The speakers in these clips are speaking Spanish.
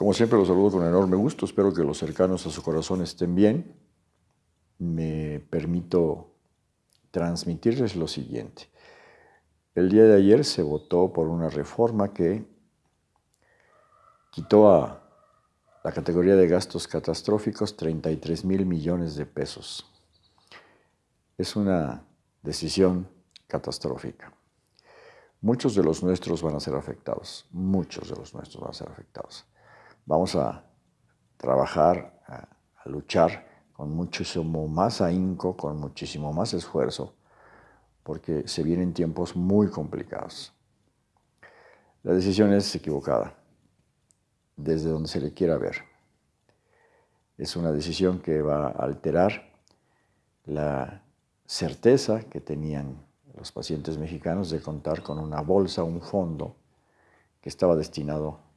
Como siempre los saludo con enorme gusto, espero que los cercanos a su corazón estén bien. Me permito transmitirles lo siguiente. El día de ayer se votó por una reforma que quitó a la categoría de gastos catastróficos 33 mil millones de pesos. Es una decisión catastrófica. Muchos de los nuestros van a ser afectados, muchos de los nuestros van a ser afectados vamos a trabajar, a, luchar con muchísimo más ahínco, con muchísimo más esfuerzo, porque se vienen tiempos muy complicados. La decisión es equivocada, desde donde se le quiera ver. Es una decisión que va a alterar la certeza que tenían los pacientes mexicanos de contar con una bolsa, un fondo que estaba destinado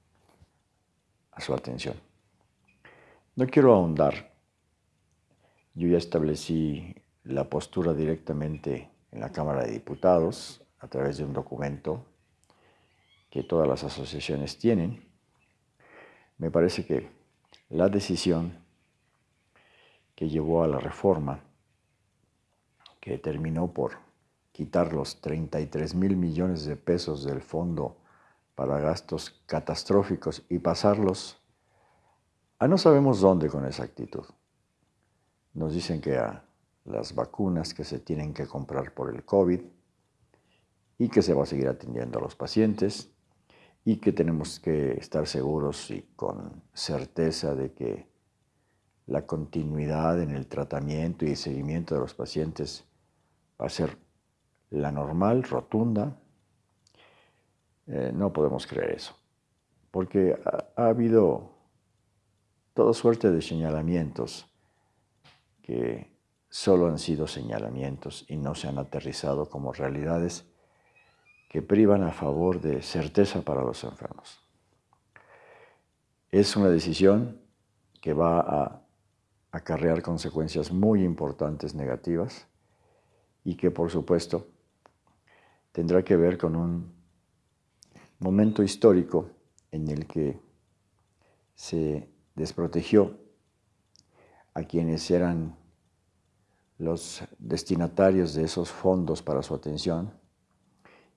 a su atención. No quiero ahondar. Yo ya establecí la postura directamente en la Cámara de Diputados a través de un documento que todas las asociaciones tienen. Me parece que la decisión que llevó a la reforma, que terminó por quitar los 33 mil millones de pesos del fondo para gastos catastróficos y pasarlos a no sabemos dónde con exactitud. Nos dicen que a las vacunas que se tienen que comprar por el COVID y que se va a seguir atendiendo a los pacientes y que tenemos que estar seguros y con certeza de que la continuidad en el tratamiento y seguimiento de los pacientes va a ser la normal, rotunda, eh, no podemos creer eso, porque ha, habido toda suerte de señalamientos que solo han sido señalamientos y no se han aterrizado como realidades que privan a favor de certeza para los enfermos. Es una decisión que va a acarrear consecuencias muy importantes negativas y que por supuesto tendrá que ver con un momento histórico en el que se desprotegió a quienes eran los destinatarios de esos fondos para su atención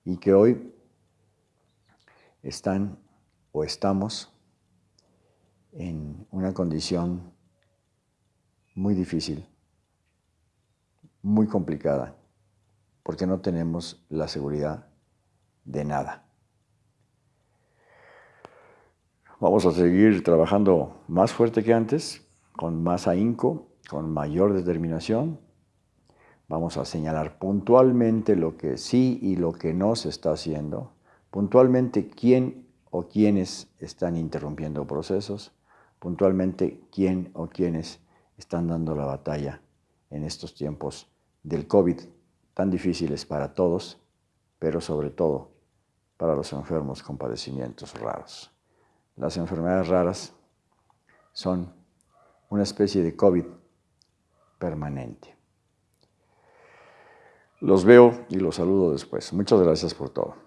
y que hoy están o estamos en una condición muy difícil, muy complicada, porque no tenemos la seguridad de nada. Vamos a seguir trabajando más fuerte que antes, con más ahínco, con mayor determinación. Vamos a señalar puntualmente lo que sí y lo que no se está haciendo, puntualmente quién o quiénes están interrumpiendo procesos, puntualmente quién o quiénes están dando la batalla en estos tiempos del COVID, tan difíciles para todos, pero sobre todo para los enfermos con padecimientos raros. Las enfermedades raras son una especie de COVID permanente. Los veo y los saludo después. Muchas gracias por todo.